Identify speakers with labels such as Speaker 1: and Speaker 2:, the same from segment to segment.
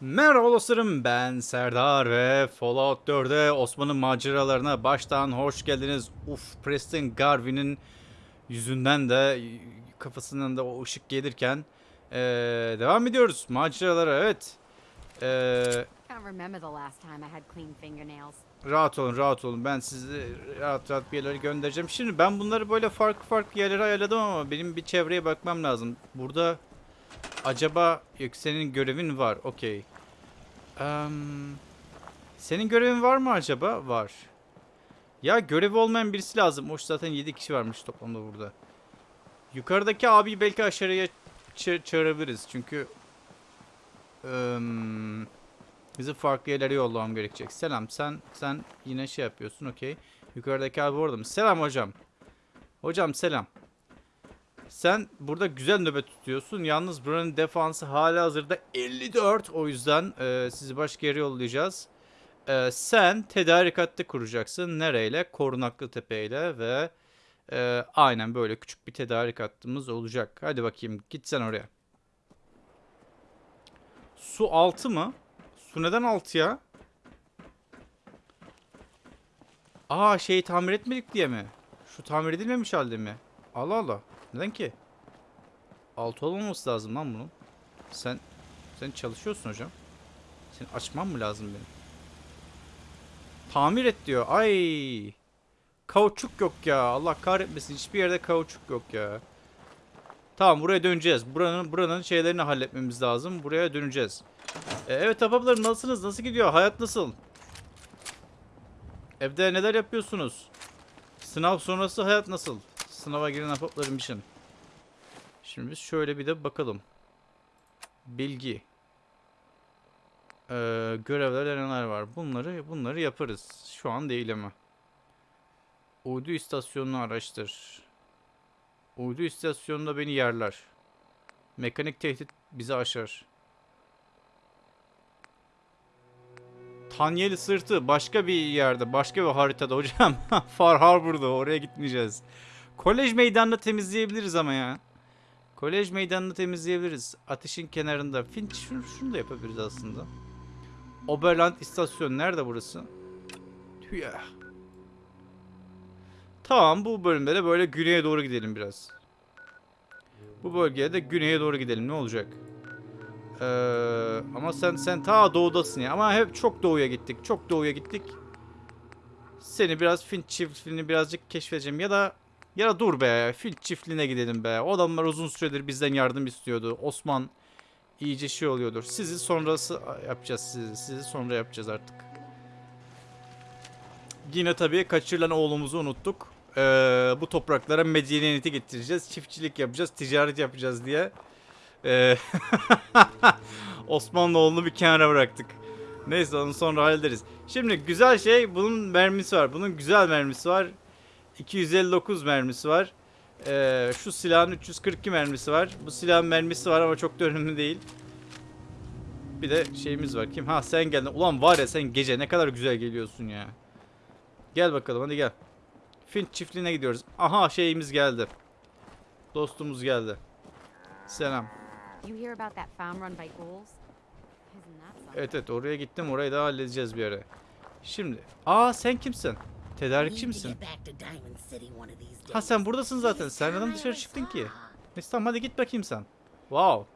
Speaker 1: Merhaba dostlarım ben Serdar ve Fallout 4'e Osman'ın maceralarına baştan hoş geldiniz. Uf Preston Garvey'nin yüzünden de kafasından da o ışık gelirken eee, devam ediyoruz maceralara evet.
Speaker 2: Fingernails.
Speaker 1: rahat olun rahat olun ben sizi rahat rahat bir yerlere göndereceğim. Şimdi ben bunları böyle farklı farklı yerlere ayarladım ama benim bir çevreye bakmam lazım. Burada acaba yok senin görevin var okey. Em, senin görevin var mı acaba? Var. Ya görevi olmayan birisi lazım. Hoş zaten 7 kişi varmış toplamda burada. Yukarıdaki abiyi belki aşağıya ça- çağırabiliriz. Çünkü em, bizi farklı yerlere yollamam gerekecek. Selam sen sen yine şey yapıyorsun okey. Yukarıdaki abi orada mı? Selam hocam. Hocam selam. Sen burada güzel nöbet tutuyorsun. Yalnız buranın defansı hala hazırda 54. O yüzden e, sizi başka yere yollayacağız. E, sen tedarik hattı kuracaksın. Nereyle? Korunaklı Tepe ile ve e, aynen böyle küçük bir tedarik olacak. Hadi bakayım git sen oraya. Su altı mı? Su neden altı ya? Aa şeyi tamir etmedik diye mi? Şu tamir edilmemiş halde mi? Allah Allah. Neden ki? Altı olmaması lazım lan bunun. Sen sen çalışıyorsun hocam. Senin açman mı lazım benim? Tamir et diyor. Ay. Kauçuk yok ya. Allah kahretmesin. Hiçbir yerde kauçuk yok ya. Tamam buraya döneceğiz. Buranın buranın şeylerini halletmemiz lazım. Buraya döneceğiz. E, evet ahbaplarım nasılsınız? Nasıl gidiyor? Hayat nasıl? Evde neler yapıyorsunuz? Sınav sonrası hayat nasıl? Sınava giren ahbaplarım için. Şimdi biz şöyle bir de bakalım. Bilgi. Ee, görevler neler var? Bunları bunları yaparız. Şu an değil ama. Uydu istasyonunu araştır. Uydu istasyonunda beni yerler. Mekanik tehdit bizi aşar. Tanyeli sırtı başka bir yerde, başka bir haritada hocam. Far Harbor'da oraya gitmeyeceğiz. Kolej meydanını temizleyebiliriz ama ya. Kolej meydanını temizleyebiliriz. Ateşin kenarında. Finch şunu, şunu da yapabiliriz aslında. Oberland istasyon nerede burası? Tüh ya. Tamam bu bölümde de böyle güneye doğru gidelim biraz. Bu bölgeye de güneye doğru gidelim ne olacak? Ee, ama sen sen ta doğudasın ya. Ama hep çok doğuya gittik. Çok doğuya gittik. Seni biraz Finch çiftliğini birazcık keşfedeceğim ya da ya dur be Finch çiftliğine gidelim be. O adamlar uzun süredir bizden yardım istiyordu. Osman iyice şey oluyordur. Sizi sonrası yapacağız sizi. Sizi sonra yapacağız artık. Yine tabii kaçırılan oğlumuzu unuttuk. Ee, bu topraklara medeniyeti getireceğiz. Çiftçilik yapacağız, ticaret yapacağız diye. Ee, Osmanlıoğlu'nu bir kenara bıraktık. Neyse onu sonra hallederiz. Şimdi güzel şey bunun mermisi var. Bunun güzel mermisi var. 259 mermisi var. Ee, şu silahın 342 mermisi var. Bu silahın mermisi var ama çok da önemli değil. Bir de şeyimiz var. Kim? Ha sen geldin. Ulan var ya sen gece ne kadar güzel geliyorsun ya. Gel bakalım hadi gel. Finch çiftliğine gidiyoruz. Aha şeyimiz geldi. Dostumuz geldi. Selam. Evet evet oraya gittim. Orayı da halledeceğiz bir ara. Şimdi. Aa sen kimsin? Tedarikçi misin? Ha sen buradasın zaten. Sen neden dışarı çıktın ki? Neyse tamam hadi git bakayım sen. Wow.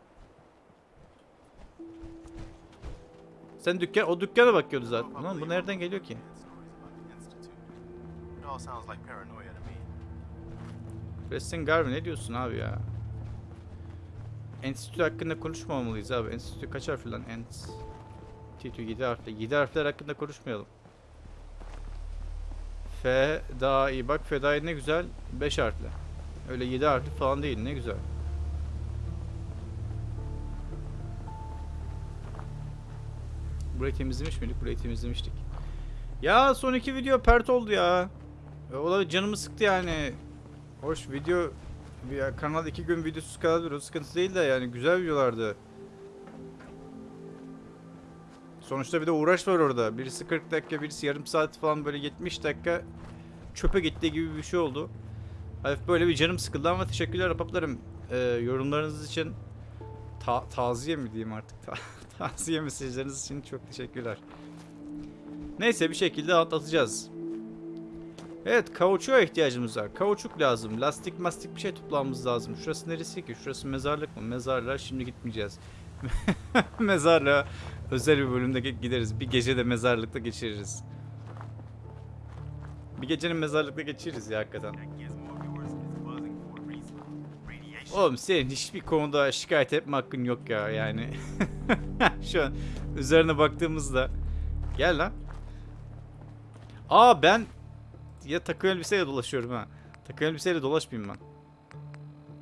Speaker 1: Sen dükkan, o dükkana bakıyordu zaten. Lan bu nereden geliyor ki? Preston Garvey ne diyorsun abi ya? Enstitü hakkında konuşmamalıyız abi. Enstitü kaç harfli lan? Enstitü 7 harfli. 7 harfler hakkında konuşmayalım. F daha iyi. Bak Fedai ne güzel. 5 harfli. Öyle 7 harfli falan değil. Ne güzel. Burayı temizlemiş miydik? Burayı temizlemiştik. Ya son iki video pert oldu ya. E, O da canımı sıktı yani. Hoş video bir kanal iki gün videosuz kalabilir. O sıkıntı değil de yani güzel videolardı. Sonuçta bir de uğraş var orada. Birisi 40 dakika, birisi yarım saat falan böyle 70 dakika çöpe gitti gibi bir şey oldu. Hafif böyle bir canım sıkıldı ama teşekkürler rapaplarım. Ee, yorumlarınız için ta taziye mi diyeyim artık? Ta Tavsiye mesajlarınız için çok teşekkürler. Neyse bir şekilde atlatacağız. Evet kauçuğa ihtiyacımız var. Kauçuk lazım. Lastik mastik bir şey toplamamız lazım. Şurası neresi ki? Şurası mezarlık mı? Mezarlığa şimdi gitmeyeceğiz. Mezarlığa özel bir bölümde gideriz. Bir gece de mezarlıkta geçiririz. Bir gecenin mezarlıkta geçiririz ya hakikaten. Oğlum senin hiçbir konuda şikayet etme hakkın yok ya yani. Şu an üzerine baktığımızda. Gel lan. Aa ben ya takım elbiseyle dolaşıyorum ha. Takım elbiseyle dolaşmayayım ben.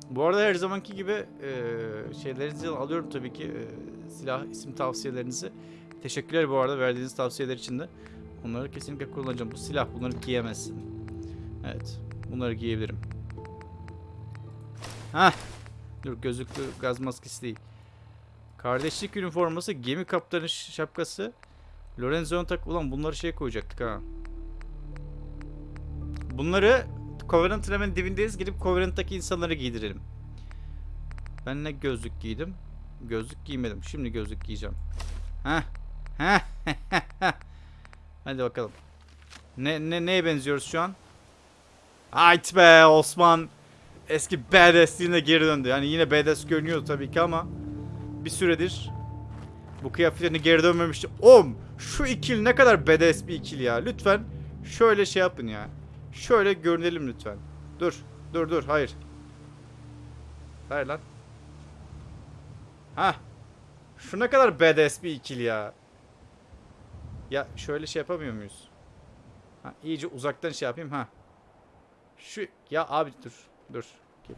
Speaker 1: Bu arada her zamanki gibi eee şeylerinizi alıyorum tabii ki. eee, silah isim tavsiyelerinizi. Teşekkürler bu arada verdiğiniz tavsiyeler için de. Onları kesinlikle kullanacağım. Bu silah bunları giyemezsin. Evet. Bunları giyebilirim. Hah. Dur gözlüklü gaz maskesi değil. Kardeşlik üniforması, gemi kaptanı şapkası. Lorenzo'nun tak... Ulan bunları şey koyacaktık ha. Bunları Covenant'ın hemen dibindeyiz. Gidip Covenant'taki insanlara giydirelim. Ben ne gözlük giydim? Gözlük giymedim. Şimdi gözlük giyeceğim. Heh. Heh. Hadi bakalım. Ne, ne, neye benziyoruz şu an? Hayt be Osman. Eski badassliğine geri döndü. Yani yine badass görünüyordu tabii ki ama bir süredir bu kıyafetlerine geri dönmemişti. Oğlum şu ikili ne kadar badass bir ikili ya. Lütfen şöyle şey yapın ya. Şöyle görünelim lütfen. Dur. Dur dur. Hayır. Hayır lan. Ha. Şu ne kadar badass bir ikili ya. Ya şöyle şey yapamıyor muyuz? Ha, iyice uzaktan şey yapayım ha. Şu ya abi dur. Dur.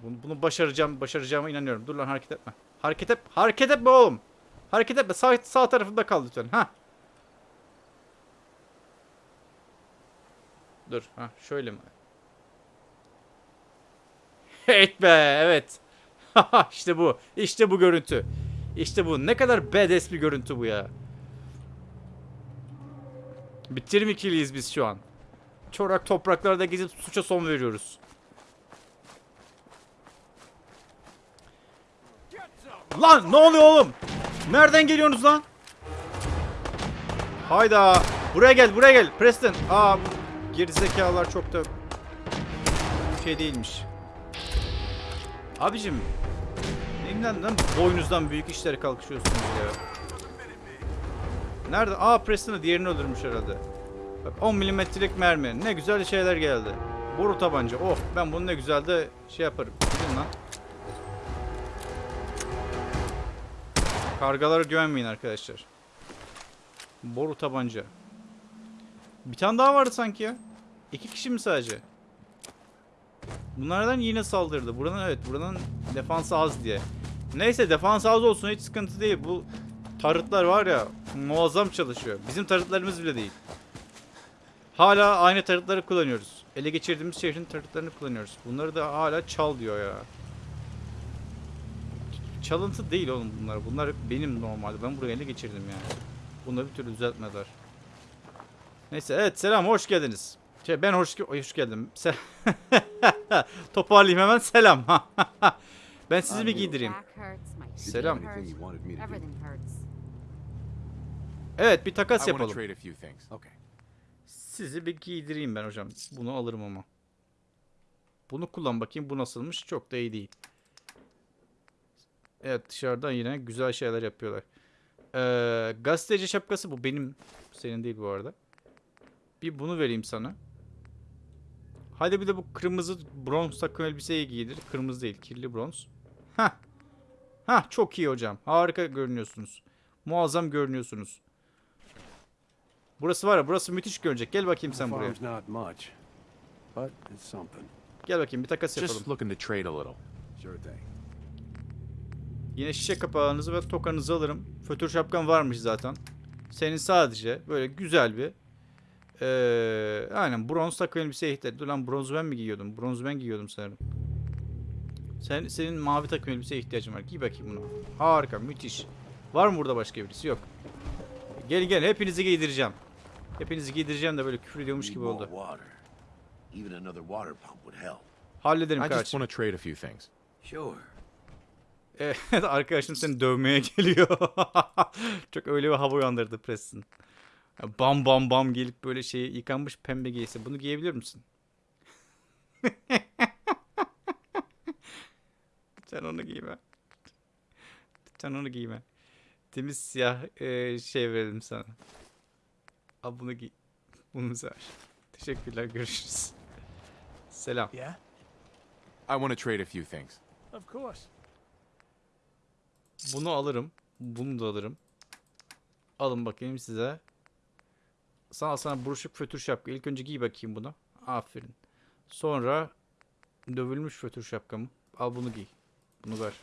Speaker 1: Bunu, bunu başaracağım, başaracağıma inanıyorum. Dur lan hareket etme. Hareket et, hareket etme oğlum. Hareket etme. Sağ, sağ tarafında kal lütfen. Ha. Dur. Ha şöyle mi? Evet be, evet. işte bu. İşte bu görüntü. İşte bu. Ne kadar badass bir görüntü bu ya. Bitirim ikiliyiz biz şu an. Çorak topraklarda gezip suça son veriyoruz. Lan ne oluyor oğlum? Nereden geliyorsunuz lan? Hayda. Buraya gel buraya gel. Preston. Aa bu gerizekalılar çok da şey değilmiş. Abicim. Neyimden lan boynuzdan büyük işlere kalkışıyorsunuz ya. Nerede? Aa Preston'ı diğerini öldürmüş herhalde. Bak 10 milimetrelik mermi. Ne güzel şeyler geldi. Boru tabanca. Oh ben bunu ne güzel de şey yaparım. Gidin lan. Kargalara güvenmeyin arkadaşlar. Boru tabanca. Bir tane daha vardı sanki ya. İki kişi mi sadece? Bunlardan yine saldırdı. Buranın evet buranın defansı az diye. Neyse defans az olsun hiç sıkıntı değil. Bu tarıtlar var ya muazzam çalışıyor. Bizim tarıtlarımız bile değil. Hala aynı tarıtları kullanıyoruz. Ele geçirdiğimiz şehrin tarıtlarını kullanıyoruz. Bunları da hala çal diyor ya. Çalıntı değil oğlum bunlar. Bunlar benim normalde. Ben buraya ele geçirdim yani. Bunları bir türlü düzeltmediler. Neyse evet selam hoş geldiniz. Şey, ben hoş, hoş geldim. Se Toparlayayım hemen selam. ben sizi bir giydireyim. Selam. Evet bir takas yapalım. Sizi bir giydireyim ben hocam. Bunu alırım ama. Bunu kullan bakayım. Bu nasılmış? Çok da iyi değil. Evet dışarıdan yine güzel şeyler yapıyorlar. Ee, gazeteci şapkası bu. Benim. Senin değil bu arada. Bir bunu vereyim sana. Hadi bir de bu kırmızı bronz takım elbiseyi giydir. Kırmızı değil. Kirli bronz. Hah. Hah çok iyi hocam. Harika görünüyorsunuz. Muazzam görünüyorsunuz. Burası var ya burası müthiş görünecek. Gel bakayım sen buraya. Gel bakayım bir takas yapalım. Yine şişe kapağınızı ve tokanızı alırım. Fötür şapkan varmış zaten. Senin sadece böyle güzel bir eee aynen bronz takım elbiseye ihtiyaç. Dur lan bronzu ben mi giyiyordum? Bronzu ben giyiyordum sanırım. Sen, senin mavi takım elbiseye ihtiyacın var. Giy bakayım bunu. Harika, müthiş. Var mı burada başka birisi? Yok. Gel gel hepinizi giydireceğim. Hepinizi giydireceğim de böyle küfür ediyormuş gibi oldu. Hallederim kardeşim.
Speaker 3: Sure.
Speaker 1: Evet arkadaşım seni dövmeye geliyor. Çok öyle bir hava uyandırdı Preston. Bam bam bam gelip böyle şey yıkanmış pembe giysi. Bunu giyebilir misin? Sen onu giyme. Sen onu giyme. Temiz siyah e, şey verelim sana. Al bunu giy. Bunu ver. Teşekkürler görüşürüz. Selam.
Speaker 4: Yeah?
Speaker 5: I want to trade a few things.
Speaker 4: Of course.
Speaker 1: Bunu alırım. Bunu da alırım. Alın bakayım size. Sana sana buruşuk fötür şapka. İlk önce giy bakayım bunu. Aferin. Sonra dövülmüş fötür şapkamı. Al bunu giy. Bunu ver.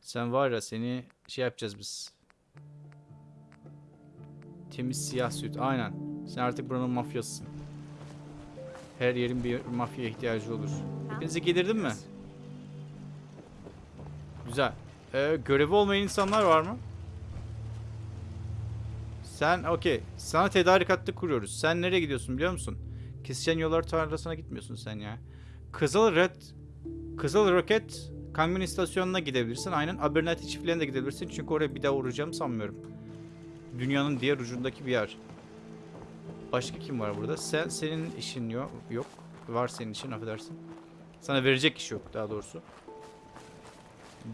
Speaker 1: Sen var ya seni şey yapacağız biz. Temiz siyah süt. Aynen. Sen artık buranın mafyasısın. Her yerin bir mafya ihtiyacı olur. Hepinizi giydirdin mi? Güzel. Ee, görevi olmayan insanlar var mı? Sen okey. Sana tedarik hattı kuruyoruz. Sen nereye gidiyorsun biliyor musun? Kesişen yollar tarlasına gitmiyorsun sen ya. Kızıl Red Kızıl Roket kamyon istasyonuna gidebilirsin. Aynen Abernathy çiftliğine de gidebilirsin. Çünkü oraya bir daha uğrayacağımı sanmıyorum. Dünyanın diğer ucundaki bir yer. Başka kim var burada? Sen senin işin yok. Yok. Var senin işin affedersin. Sana verecek iş yok daha doğrusu.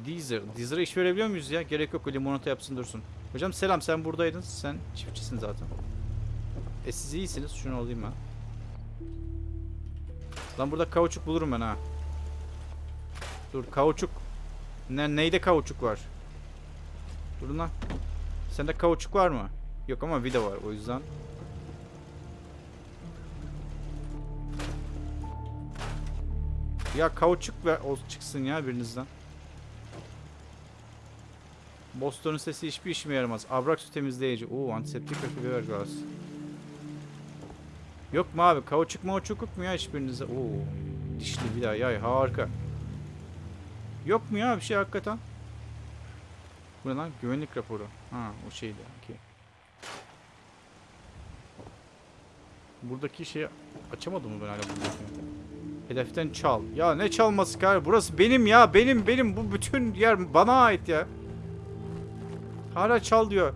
Speaker 1: Deezer. Deezer'a iş verebiliyor muyuz ya? Gerek yok limonata yapsın dursun. Hocam selam sen buradaydın. Sen çiftçisin zaten. E siz iyisiniz. Şunu alayım ben. Lan burada kauçuk bulurum ben ha. Dur kauçuk. Ne, neyde kauçuk var? Dur lan. Sende kauçuk var mı? Yok ama vida var o yüzden. Ya kauçuk ver o çıksın ya birinizden. Boston'un sesi hiçbir işime yaramaz. Abrax temizleyici. Oo antiseptik fiber gaz. Yok mu abi? Kauçuk mauçuk yok mu ya hiçbirinizde? Oo. Dişli bir daha yay harika. Yok mu ya bir şey hakikaten? Bu ne lan? Güvenlik raporu. Ha o şeydi. Okey. Buradaki şeyi açamadım mı ben hala buradaki? Hedeften çal. Ya ne çalması kar? Burası benim ya. Benim benim. Bu bütün yer bana ait ya. Hala çal diyor.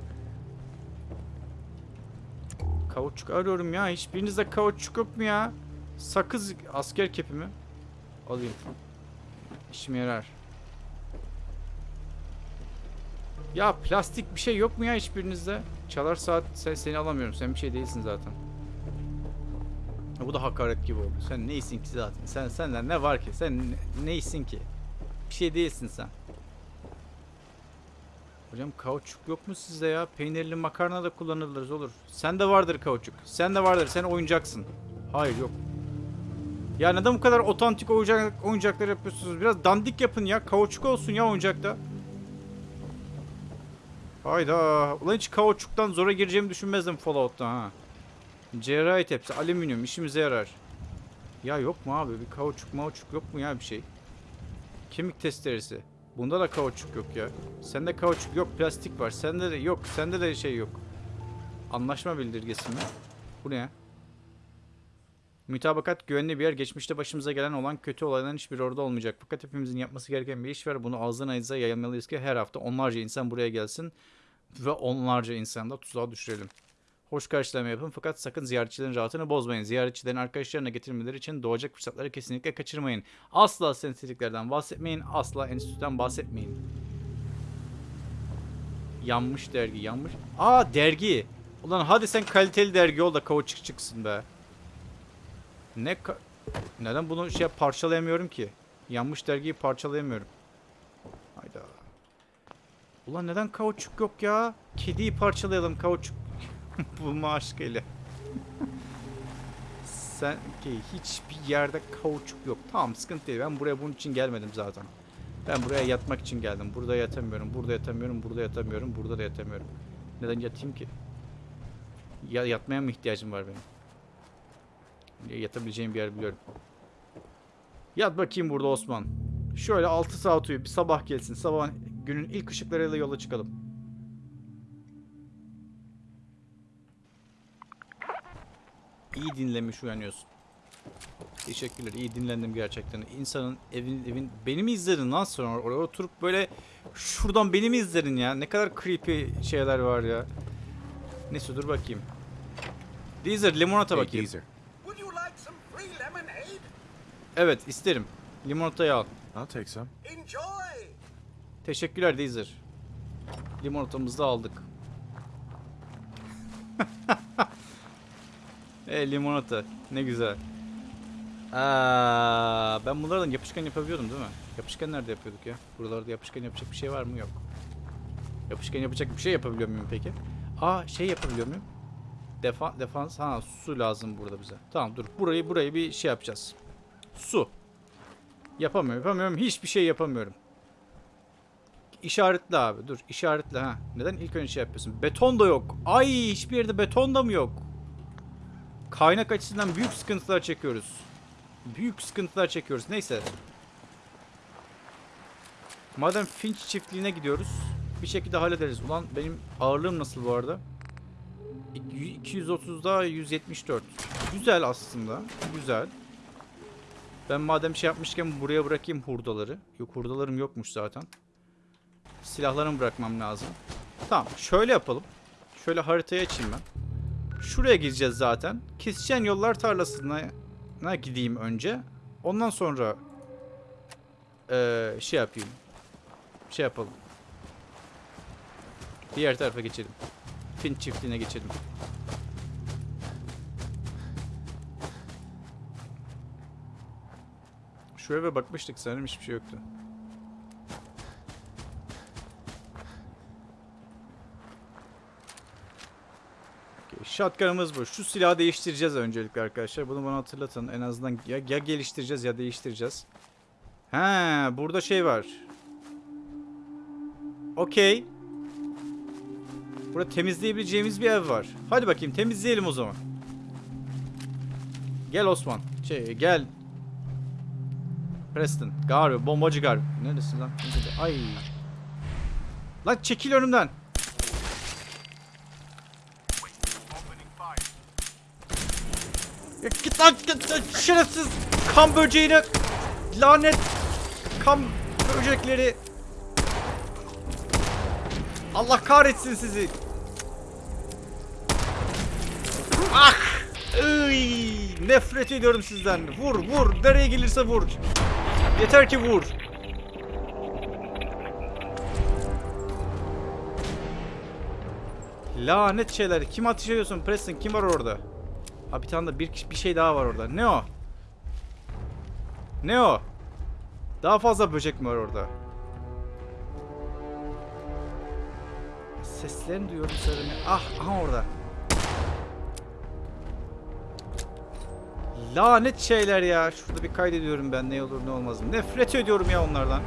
Speaker 1: Kauçuk arıyorum ya. Hiçbirinizde kauçuk yok mu ya? Sakız asker kepimi. Alayım. İşime yarar. Ya plastik bir şey yok mu ya hiçbirinizde? Çalar saat sen seni alamıyorum. Sen bir şey değilsin zaten. Bu da hakaret gibi oldu. Sen neysin ki zaten? Sen senden ne var ki? Sen ne- neysin ki? Bir şey değilsin sen. Hocam kauçuk yok mu sizde ya? Peynirli makarna da kullanılır olur. Sen de vardır kauçuk. Sen de vardır. Sen oyuncaksın. Hayır yok. Ya neden bu kadar otantik oyuncak, oyuncaklar yapıyorsunuz? Biraz dandik yapın ya. Kauçuk olsun ya oyuncakta. Hayda. Ulan hiç kauçuktan zora gireceğimi düşünmezdim Fallout'ta ha. Cerrahi tepsi, alüminyum işimize yarar. Ya yok mu abi? Bir kauçuk mauçuk yok mu ya bir şey? Kemik testeresi. Bunda da kauçuk yok ya. Sende kauçuk yok, plastik var. Sende de yok, sende de şey yok. Anlaşma bildirgesi mi? Bu ne? Mütabakat güvenli bir yer. Geçmişte başımıza gelen olan kötü olayların hiçbir orada olmayacak. Fakat hepimizin yapması gereken bir iş var. Bunu ağızdan ağıza yayılmalıyız ki her hafta onlarca insan buraya gelsin. Ve onlarca insan da tuzağa düşürelim. Hoş karşılama yapın fakat sakın ziyaretçilerin rahatını bozmayın. Ziyaretçilerin arkadaşlarına getirmeleri için doğacak fırsatları kesinlikle kaçırmayın. Asla sensitiklerden bahsetmeyin. Asla enstitüden bahsetmeyin. Yanmış dergi yanmış. Aa dergi. Ulan hadi sen kaliteli dergi ol da kauçuk çıksın be. Ne Neden bunu şey parçalayamıyorum ki? Yanmış dergiyi parçalayamıyorum. Hayda. Ulan neden kauçuk yok ya? Kediyi parçalayalım kauçuk. Bulma aşkıyla. Sen ki hiçbir yerde kauçuk yok. Tamam sıkıntı değil. Ben buraya bunun için gelmedim zaten. Ben buraya yatmak için geldim. Burada yatamıyorum. Burada yatamıyorum. Burada yatamıyorum. Burada da yatamıyorum. Neden yatayım ki? Ya yatmaya mı ihtiyacım var benim? Ya Yatabileceğim bir yer biliyorum. Yat bakayım burada Osman. Şöyle 6 saat uyu. Bir sabah gelsin. Sabah günün ilk ışıklarıyla yola çıkalım. İyi dinlemiş uyanıyorsun. Teşekkürler. İyi dinlendim gerçekten. İnsanın evin evin beni mi izledin lan sonra oraya oturup böyle şuradan beni mi izledin ya? Ne kadar creepy şeyler var ya. Neyse dur bakayım. Deezer limonata
Speaker 6: Hey,
Speaker 1: bakayım.
Speaker 4: lemonade?
Speaker 1: Evet isterim. Limonatayı al.
Speaker 6: I'll take some.
Speaker 4: Enjoy!
Speaker 1: Teşekkürler Deezer. Limonatamızı da aldık. e limonata. Ne güzel. Aa, ben bunlardan yapışkan yapabiliyordum değil mi? Yapışkan nerede yapıyorduk ya? Buralarda yapışkan yapacak bir şey var mı? Yok. Yapışkan yapacak bir şey yapabiliyor muyum peki? Aa şey yapabiliyor muyum? Defa defans ha su lazım burada bize. Tamam dur burayı burayı bir şey yapacağız. Su. Yapamıyorum yapamıyorum hiçbir şey yapamıyorum. İşaretle abi dur işaretle ha. Neden ilk önce şey yapıyorsun? Beton da yok. Ay hiçbir yerde beton da mı yok? Kaynak açısından büyük sıkıntılar çekiyoruz. Büyük sıkıntılar çekiyoruz. Neyse. Madem Finch çiftliğine gidiyoruz. Bir şekilde hallederiz. Ulan benim ağırlığım nasıl bu arada? 230'da 174. Güzel aslında. Güzel. Ben madem şey yapmışken buraya bırakayım hurdaları. Yok hurdalarım yokmuş zaten. Silahlarımı bırakmam lazım. Tamam şöyle yapalım. Şöyle haritayı açayım ben. Şuraya gireceğiz zaten. Kesişen yollar tarlasına na gideyim önce. Ondan sonra eee, şey yapayım. Şey yapalım. Diğer tarafa geçelim. Fin çiftliğine geçelim. Şu eve bakmıştık sanırım hiçbir şey yoktu. Shotgun'ımız bu. Şu silahı değiştireceğiz öncelikle arkadaşlar. Bunu bana hatırlatın. En azından ya, ya geliştireceğiz ya değiştireceğiz. He, burada şey var. Okey. Burada temizleyebileceğimiz bir ev var. Hadi bakayım temizleyelim o zaman. Gel Osman. Şey gel. Preston. Gar, bombacı Gar. Neredesin lan? Nerede? Ay. Lan çekil önümden. Git lan git lan şerefsiz kan böceğine lanet kan böcekleri. Allah kahretsin sizi. Ah! Iy, nefret ediyorum sizden. Vur vur. Nereye gelirse vur. Yeter ki vur. Lanet şeyler. Kim ateş ediyorsun Preston? Kim var orada? Ha bir tane de bir, bir şey daha var orada. Ne o? Ne o? Daha fazla böcek mi var orada? Seslerini duyuyorum söyleme. Ah, aha orada. Lanet şeyler ya. Şurada bir kaydediyorum ben ne olur ne olmaz. Nefret ediyorum ya onlardan.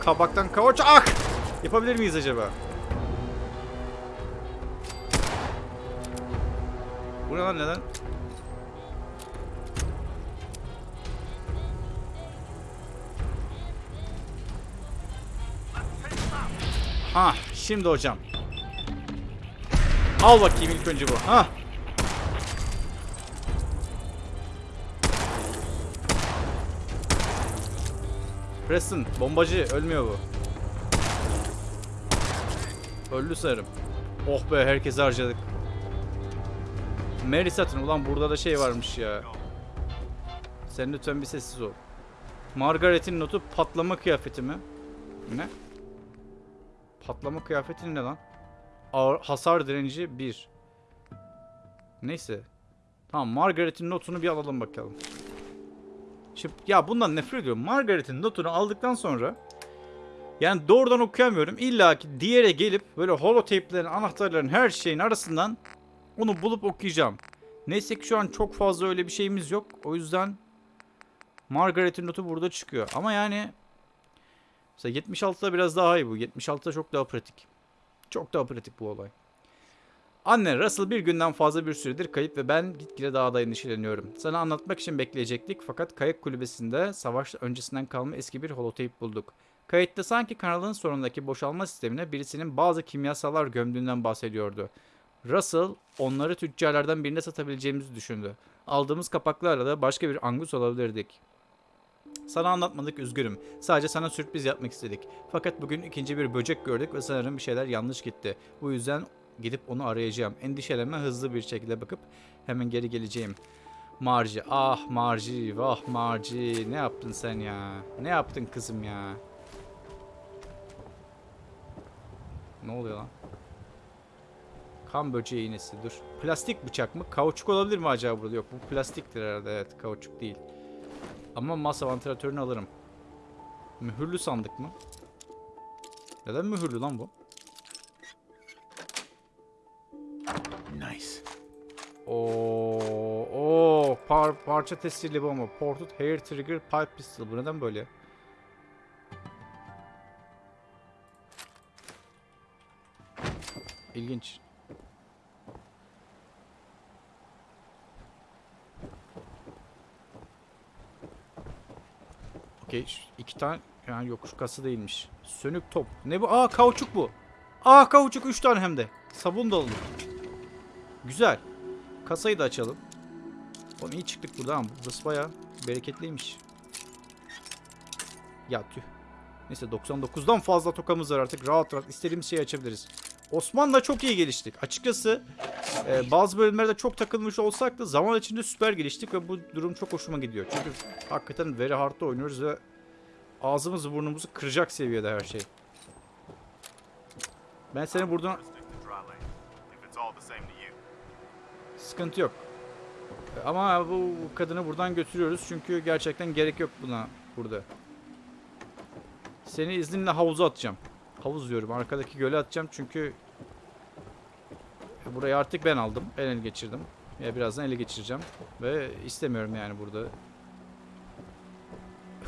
Speaker 1: Kabaktan kavaç. Ah! Yapabilir miyiz acaba? Lan neden? Ha, şimdi hocam. Al bakayım ilk önce bu. Ha. Preston, bombacı ölmüyor bu. Öldü sanırım. Oh be herkesi harcadık. Mary satın ulan burada da şey varmış ya. Sen lütfen bir sessiz ol. Margaret'in notu patlama kıyafeti mi? Ne? Patlama kıyafeti ne lan? Ağır, hasar direnci 1. Neyse. Tamam Margaret'in notunu bir alalım bakalım. Şimdi ya bundan nefret ediyorum. Margaret'in notunu aldıktan sonra yani doğrudan okuyamıyorum. İlla ki diğere gelip böyle holotapelerin, anahtarların her şeyin arasından onu bulup okuyacağım. Neyse ki şu an çok fazla öyle bir şeyimiz yok. O yüzden Margaret'in notu burada çıkıyor. Ama yani mesela 76'da biraz daha iyi bu. 76'da çok daha pratik. Çok daha pratik bu olay. Anne Russell bir günden fazla bir süredir kayıp ve ben gitgide daha da endişeleniyorum. Sana anlatmak için bekleyecektik fakat kayık kulübesinde savaş öncesinden kalma eski bir holotape bulduk. Kayıtta sanki kanalın sonundaki boşalma sistemine birisinin bazı kimyasallar gömdüğünden bahsediyordu. Russell onları tüccarlardan birine satabileceğimizi düşündü. Aldığımız kapaklarla da başka bir angus alabilirdik. Sana anlatmadık üzgünüm. Sadece sana sürpriz yapmak istedik. Fakat bugün ikinci bir böcek gördük ve sanırım bir şeyler yanlış gitti. Bu yüzden gidip onu arayacağım. Endişelenme hızlı bir şekilde bakıp hemen geri geleceğim. Marci, ah Marci, vah Marci. Ne yaptın sen ya? Ne yaptın kızım ya? Ne oluyor lan? Kan böceği iğnesi dur. Plastik bıçak mı? Kauçuk olabilir mi acaba burada? Yok bu plastiktir herhalde evet kauçuk değil. Ama masa vantilatörünü alırım. Mühürlü sandık mı? Neden mühürlü lan bu?
Speaker 3: Nice.
Speaker 1: Oo, oo par, parça tesirli bomba. Ported hair trigger pipe pistol. Bu neden böyle? İlginç. Okey. iki tane yani yok şu kası değilmiş. Sönük top. Ne bu? Aa kauçuk bu. Aa kauçuk 3 tane hem de. Sabun alınır. Güzel. Kasayı da açalım. Oğlum iyi çıktık buradan. Burası bayağı bereketliymiş. Ya tüh. Neyse 99'dan fazla tokamız var artık. Rahat rahat istediğimiz şeyi açabiliriz. Osman'la çok iyi geliştik. Açıkçası e, bazı bölümlerde çok takılmış olsak da zaman içinde süper geliştik ve bu durum çok hoşuma gidiyor. Çünkü hakikaten very hard'da oynuyoruz ve ağzımızı burnumuzu kıracak seviyede her şey. Ben seni buradan. Sıkıntı yok. Ama bu kadını buradan götürüyoruz çünkü gerçekten gerek yok buna burada. Seni izninle havuza atacağım. Havuz diyorum. Arkadaki göle atacağım çünkü burayı artık ben aldım. Ben ele geçirdim. Ya birazdan ele geçireceğim. Ve istemiyorum yani burada.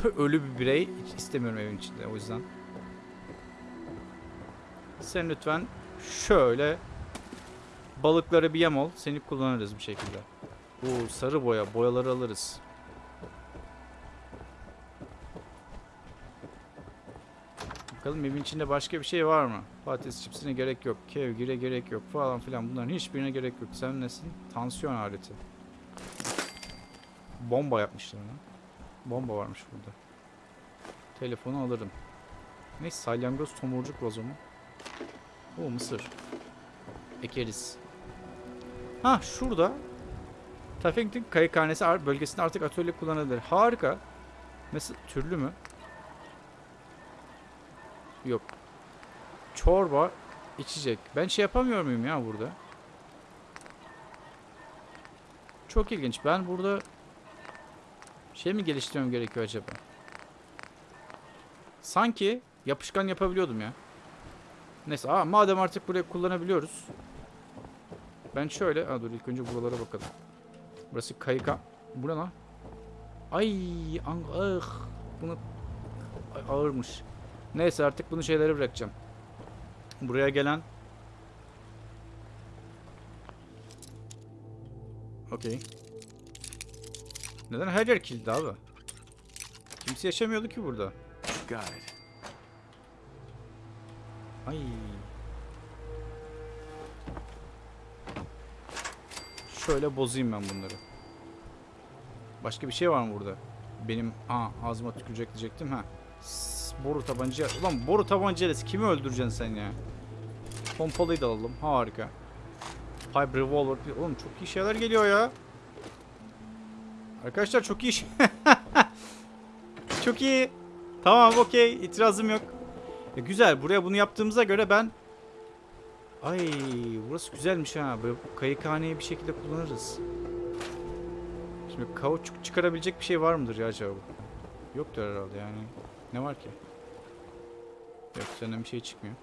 Speaker 1: Ölü bir birey istemiyorum evin içinde o yüzden. Sen lütfen şöyle Balıklara bir yem ol. Seni kullanırız bir şekilde. Bu sarı boya. Boyaları alırız. Bakalım evin içinde başka bir şey var mı? Patates çipsine gerek yok. Kevgire gerek yok falan filan. Bunların hiçbirine gerek yok. Sen nesin? Tansiyon aleti. Bomba yapmışlar lan. Bomba varmış burada. Telefonu alırım. Neyse salyangoz tomurcuk vazo mu? O mısır. Ekeriz. Ha şurada Taffington kayıkhanesi bölgesinde artık atölye kullanılır. Harika. Mesela türlü mü? Yok. Çorba, içecek. Ben şey yapamıyor muyum ya burada? Çok ilginç. Ben burada şey mi geliştirmem gerekiyor acaba? Sanki yapışkan yapabiliyordum ya. Neyse aa, madem artık burayı kullanabiliyoruz. Ben şöyle... Aa, dur ilk önce buralara bakalım. Burası kayıka... Bu ne? Ay, ah. Bunu Ay, ağırmış. Neyse artık bunu şeylere bırakacağım. Buraya gelen Okey. Neden her yer kilitli abi? Kimse yaşamıyordu ki burada. Ay. Şöyle bozayım ben bunları. Başka bir şey var mı burada? Benim aa ağzıma tükürecek diyecektim ha. Boru tabanca. Ulan boru tabancayla kimi öldüreceksin sen ya? Pompalıyı da alalım. Harika. Pipe revolver. Oğlum çok iyi şeyler geliyor ya. Arkadaşlar çok iyi şey- Çok iyi. Tamam okey. İtirazım yok. E, güzel. Buraya bunu yaptığımıza göre ben Ay burası güzelmiş ha. Böyle kayıkhaneyi bir şekilde kullanırız. Şimdi kauçuk çıkarabilecek bir şey var mıdır ya acaba? Yoktur herhalde yani. Ne var ki? Yok senden bir şey çıkmıyor.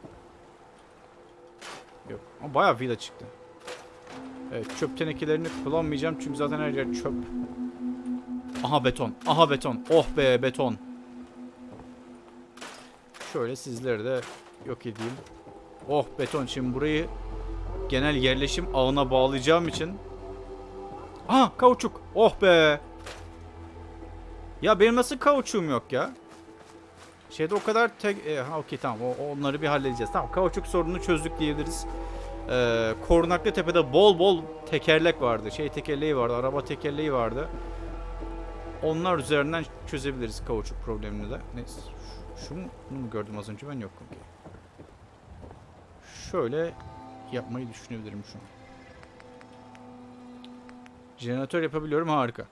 Speaker 1: Yok. Ama bayağı vida çıktı. Evet çöp tenekelerini kullanmayacağım çünkü zaten her yer çöp. Aha beton. Aha beton. Oh be beton. Şöyle sizleri de yok edeyim. Oh beton şimdi burayı genel yerleşim ağına bağlayacağım için. Aha kauçuk. Oh be. Ya benim nasıl kauçuğum yok ya? Şeyde o kadar tek... E, ha okey tamam o, onları bir halledeceğiz. Tamam kauçuk sorununu çözdük diyebiliriz. Ee, Korunaklı Tepe'de bol bol tekerlek vardı. Şey tekerleği vardı, araba tekerleği vardı. Onlar üzerinden çözebiliriz kauçuk problemini de. Neyse. Şu, şu mu, gördüm az önce ben yok. okey. Şöyle yapmayı düşünebilirim şu an. Jeneratör yapabiliyorum harika.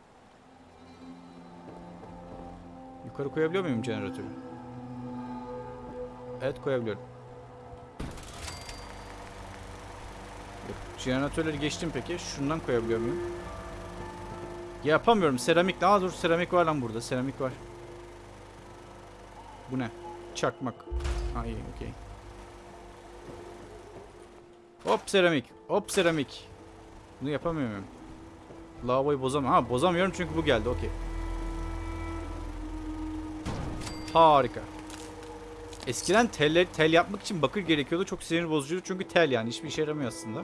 Speaker 1: Yukarı koyabiliyor muyum jeneratörü? Evet koyabiliyorum. Jeneratörleri geçtim peki. Şundan koyabiliyor muyum? Yapamıyorum. Seramik. Aa dur seramik var lan burada. Seramik var. Bu ne? Çakmak. Ha iyi okey. Hop seramik. Hop seramik. Bunu yapamıyor muyum? Lavaboyu bozamam. Ha bozamıyorum çünkü bu geldi. Okey. Harika. Eskiden tel, tel yapmak için bakır gerekiyordu. Çok sinir bozucuydu çünkü tel yani. Hiçbir işe yaramıyor aslında.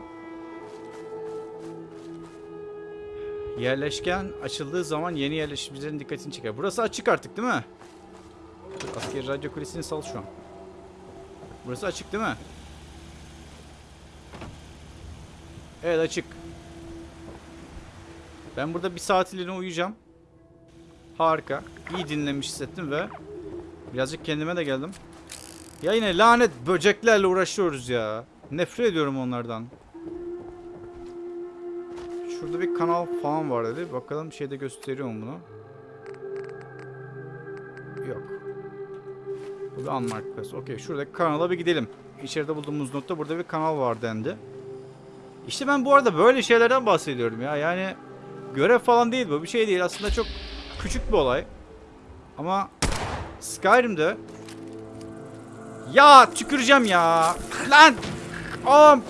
Speaker 1: Yerleşken açıldığı zaman yeni yerleşimcilerin dikkatini çeker. Burası açık artık değil mi? Dur, askeri radyo kulesini sal şu an. Burası açık değil mi? Evet açık. Ben burada bir saatliğine uyuyacağım. Harika. İyi dinlemiş hissettim ve birazcık kendime de geldim. Ya yine lanet böceklerle uğraşıyoruz ya. Nefret ediyorum onlardan. Şurada bir kanal falan var dedi. Bakalım şeyde gösteriyor mu bunu? Yok. Bu bir unmarked place. Okey şuradaki kanala bir gidelim. İçeride bulduğumuz notta burada bir kanal var dendi. İşte ben bu arada böyle şeylerden bahsediyorum ya. Yani görev falan değil bu. Bir şey değil. Aslında çok küçük bir olay. Ama Skyrim'de ya tüküreceğim ya. Lan! Oğlum!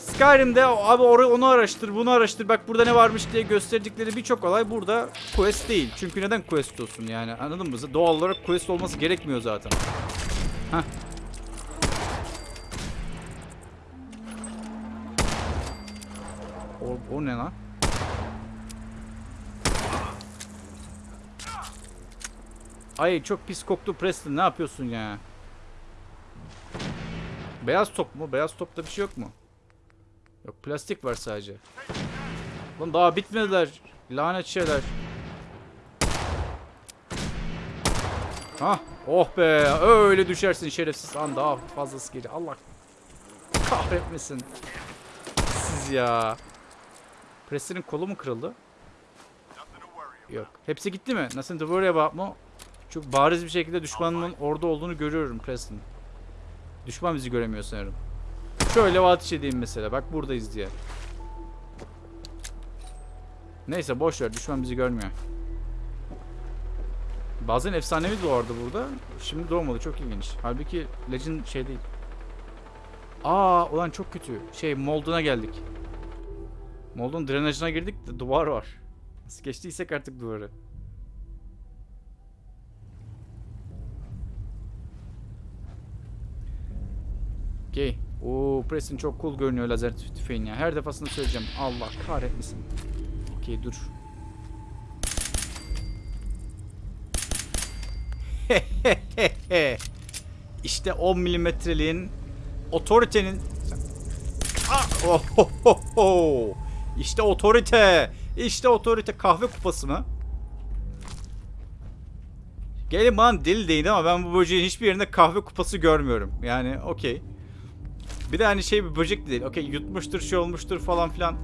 Speaker 1: Skyrim'de abi or- onu araştır, bunu araştır. Bak burada ne varmış diye gösterdikleri birçok olay burada quest değil. Çünkü neden quest olsun yani? Anladın mı? Doğal olarak quest olması gerekmiyor zaten. Heh. O, o ne lan? Ay çok pis koktu Preston. Ne yapıyorsun ya? Beyaz top mu? Beyaz topta bir şey yok mu? Yok plastik var sadece. Lan daha bitmediler. Lanet şeyler. Hah. Oh be. Öyle düşersin şerefsiz. Lan daha fazlası geliyor. Allah kahretmesin. Siz ya. Preston'in kolu mu kırıldı? Yok. Hepsi gitti mi? Nothing to worry about mu? Çok bariz bir şekilde düşmanımın orada olduğunu görüyorum Preston. Düşman bizi göremiyor sanırım. Şöyle ateş edeyim mesela. Bak buradayız diye. Neyse boş ver. Düşman bizi görmüyor. Bazen efsanevi doğardı burada. Şimdi doğmadı. Çok ilginç. Halbuki Legend şey değil. Aa ulan çok kötü. Şey Mold'una geldik. Mold'un drenajına girdik de duvar var. Nasıl geçtiysek artık duvarı. Okey. Oo Preston çok cool görünüyor lazer tü- tüfeğin ya. Her defasında söyleyeceğim. Allah kahretmesin. Okey dur. işte 10 milimetreliğin otoritenin Ah! Oh, ho, ho, ho. İşte otorite. İşte otorite kahve kupası mı? Gelin bana deli deyin ama ben bu böceğin hiçbir yerinde kahve kupası görmüyorum. Yani okey. Bir de hani şey bir böcek de değil. Okey yutmuştur şey olmuştur falan filan.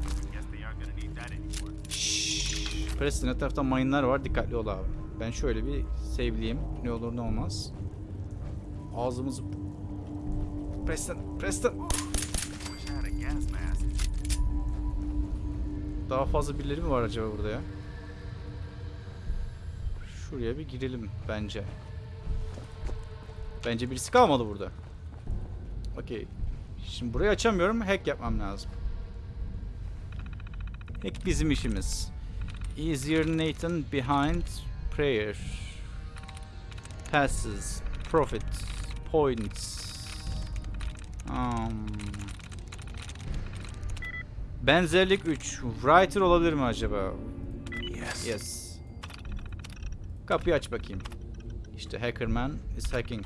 Speaker 1: Şşş. Preston etrafta mayınlar var. Dikkatli ol abi. Ben şöyle bir save'leyeyim. Ne olur ne olmaz. Ağzımızı... Preston, Preston. Daha fazla birileri mi var acaba burada ya? Şuraya bir girelim bence. Bence birisi kalmadı burada. Okey. Şimdi burayı açamıyorum. Hack yapmam lazım. Hack bizim işimiz. Easier Nathan behind prayer. Passes. Profit. Points. Um, Benzerlik 3. Writer olabilir mi acaba?
Speaker 3: Yes.
Speaker 1: Yes. Kapıyı aç bakayım. İşte Hackerman is hacking.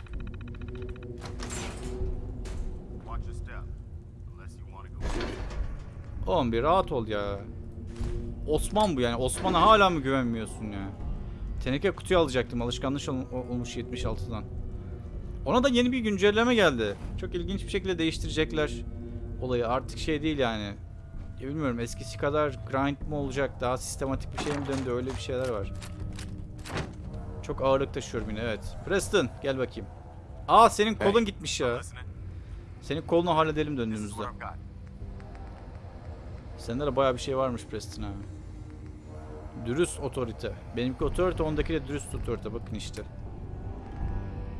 Speaker 1: Oğlum bir rahat ol ya. Osman bu yani. Osman'a hala mı güvenmiyorsun ya? Teneke kutuyu alacaktım. Alışkanlık ol- olmuş 76'dan. Ona da yeni bir güncelleme geldi. Çok ilginç bir şekilde değiştirecekler olayı. Artık şey değil yani. Ya bilmiyorum eskisi kadar grind mi olacak? Daha sistematik bir şey mi döndü? Öyle bir şeyler var. Çok ağırlık taşıyorum yine evet. Preston gel bakayım. Aa senin kolun
Speaker 3: Hey.
Speaker 1: gitmiş ya. Senin kolunu halledelim döndüğümüzde. Sende de bayağı bir şey varmış Preston ha. Dürüst otorite. Benimki otorite, ondaki de dürüst otorite. Bakın işte.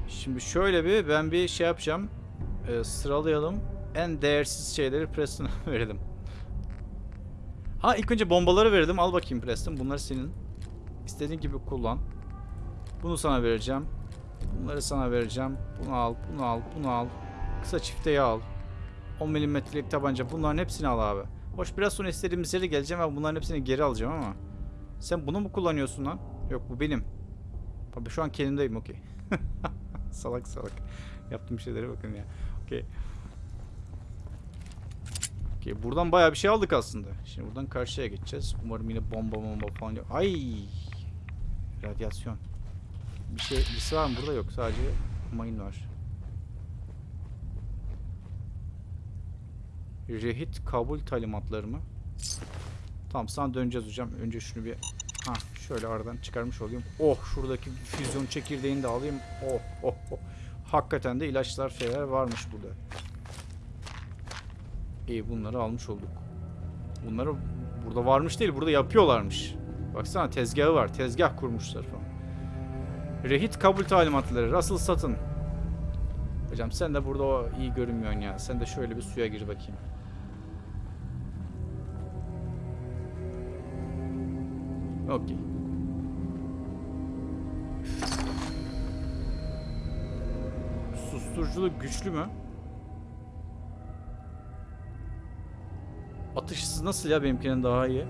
Speaker 1: Şimdi şöyle bir ben bir şey yapacağım. Ee, sıralayalım. En değersiz şeyleri Preston'a verelim. Ha ilk önce bombaları verelim. Al bakayım Preston. Bunlar senin. İstediğin gibi kullan. Bunu sana vereceğim. Bunları sana vereceğim. Bunu al, bunu al, bunu al. Kısa çifteyi al. 10 milimetrelik tabanca. Bunların hepsini al abi. Hoş biraz sonra istediğimiz yere geleceğim ve bunların hepsini geri alacağım ama. Sen bunu mu kullanıyorsun lan? Yok bu benim. Abi şu an kendimdeyim okey. salak salak. Yaptığım şeylere bakın ya. Okey. Okey buradan bayağı bir şey aldık aslında. Şimdi buradan karşıya geçeceğiz. Umarım yine bomba bomba falan yok. Ay! Radyasyon. Bir şey birisi var mı burada yok sadece mayın var. Rehit kabul talimatları mı? Tamam sana döneceğiz hocam. Önce şunu bir ha şöyle aradan çıkarmış olayım. Oh şuradaki füzyon çekirdeğini de alayım. Oh oh oh. Hakikaten de ilaçlar şeyler varmış burada. İyi bunları almış olduk. Bunları burada varmış değil burada yapıyorlarmış. Baksana tezgahı var. Tezgah kurmuşlar falan. Rehit kabul talimatları. Russell satın. Hocam sen de burada o iyi görünmüyorsun ya. Sen de şöyle bir suya gir bakayım. Okey. Susturuculuk güçlü mü? Atış hızı nasıl ya benimkinin daha iyi?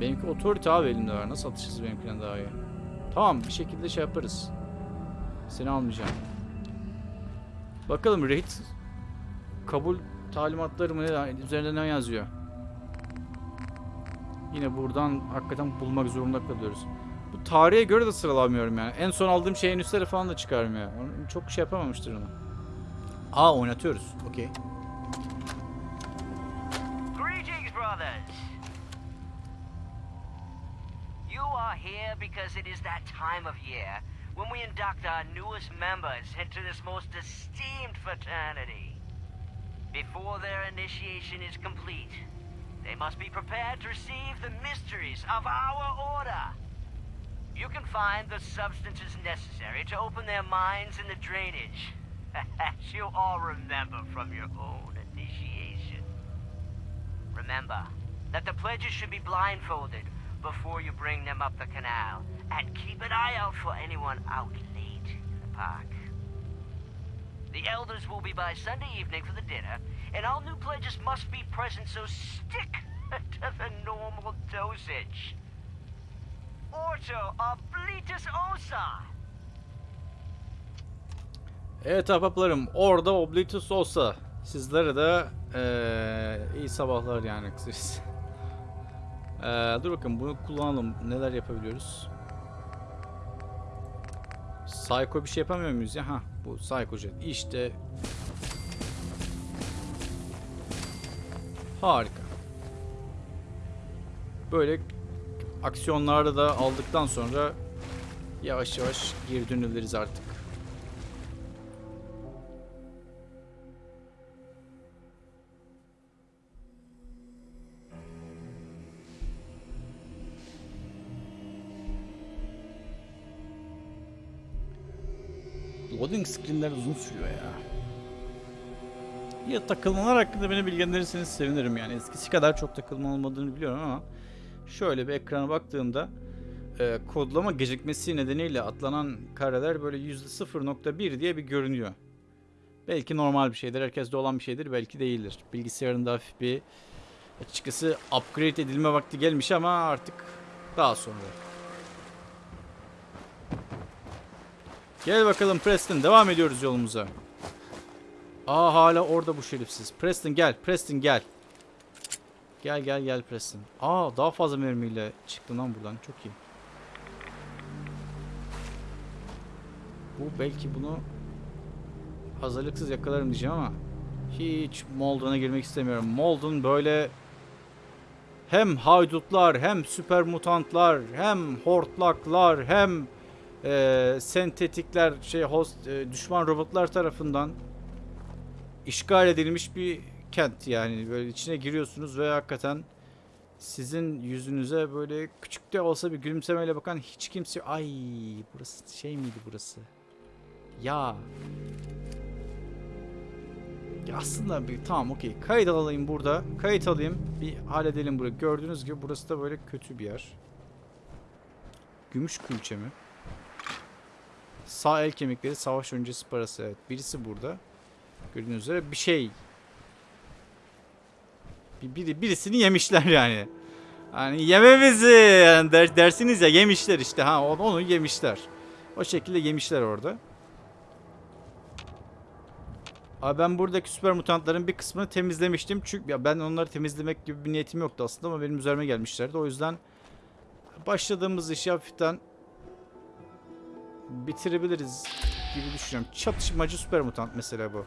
Speaker 1: Benimki otorite abi elimde var. Nasıl atış hızı benimkinden daha iyi? Tamam bir şekilde şey yaparız. Seni almayacağım. Bakalım rehit kabul talimatları mı üzerinde ne yazıyor? Yine buradan hakikaten bulmak zorunda kalıyoruz. Bu tarihe göre de sıralamıyorum yani. En son aldığım şeyin üstleri falan da çıkarmıyor. Çok şey yapamamıştır onu. Aa oynatıyoruz. Okey.
Speaker 7: Because it is that time of year when we induct our newest members into this most esteemed fraternity. Before their initiation is complete, they must be prepared to receive the mysteries of our order. You can find the substances necessary to open their minds in the drainage, as you all remember from your own initiation. Remember that the pledges should be blindfolded before you bring them up the canal, and keep an eye out for anyone out late in the park. The elders will be by Sunday evening for the dinner, and all new pledges must be present, so stick to the normal dosage. Orto oblitus osa.
Speaker 1: Evet ahbaplarım orada Oblitus olsa sizlere de eee, iyi sabahlar yani kısacası. Eee, dur bakın bunu kullanalım. Neler yapabiliyoruz? Psycho bir şey yapamıyor muyuz ya? Ha bu Psycho Jet. İşte harika. Böyle aksiyonlarda da aldıktan sonra yavaş yavaş geri dönebiliriz artık. Loading screenler uzun sürüyor ya. Ya takılmalar hakkında beni bilgilendirirseniz sevinirim yani. Eskisi kadar çok takılma olmadığını biliyorum ama şöyle bir ekrana baktığımda e, kodlama gecikmesi nedeniyle atlanan kareler böyle %0.1 diye bir görünüyor. Belki normal bir şeydir, herkeste olan bir şeydir, belki değildir. Bilgisayarında hafif bir açıkçası upgrade edilme vakti gelmiş ama artık daha sonra. Gel bakalım Preston, devam ediyoruz yolumuza. Aa hala orada bu şerifsiz. Preston gel. Preston gel. Gel gel gel Preston. Aa daha fazla mermiyle çıktı lan buradan. Çok iyi. Bu belki bunu hazırlıksız yakalarım diyeceğim ama hiç Molden'a girmek istemiyorum. Molden böyle hem haydutlar hem süper mutantlar hem hortlaklar hem eee, sentetikler şey host eee, düşman robotlar tarafından işgal edilmiş bir kent. Yani böyle içine giriyorsunuz ve hakikaten sizin yüzünüze böyle küçük de olsa bir gülümsemeyle bakan hiç kimse ay burası şey miydi burası? Ya. Ya aslında bir tamam okey. Kayıt alayım burada kayıt alayım bir halledelim burayı. Gördüğünüz gibi burası da böyle kötü bir yer. Gümüş külçe mi sağ el kemikleri savaş öncesi parası evet. Birisi burada gördüğünüz üzere bir şey. Bir, biri, birisini yemişler yani. Hani yememizi yani der, dersiniz ya yemişler işte. Ha onu, onu yemişler. O şekilde yemişler orada. Abi ben buradaki süper mutantların bir kısmını temizlemiştim. Çünkü ya ben onları temizlemek gibi bir niyetim yoktu aslında ama benim üzerime gelmişlerdi. O yüzden başladığımız işi hafiften bitirebiliriz gibi düşünüyorum. Çatışmacı süper mutant mesela bu.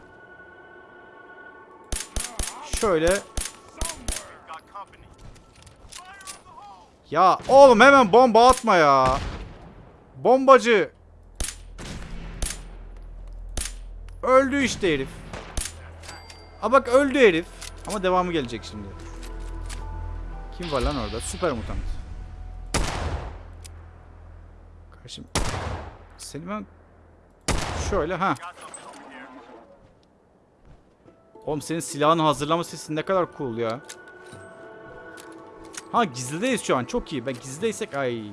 Speaker 1: Şöyle ya oğlum hemen bomba atma ya. Bombacı. Öldü işte herif. A bak öldü herif. Ama devamı gelecek şimdi. Kim var lan orada? Süper mutant. Kardeşim. Seni ben... Şöyle ha. Oğlum senin silahını hazırlama sesin ne kadar cool ya. Ha gizlideyiz şu an çok iyi. Ben gizlideysek ay.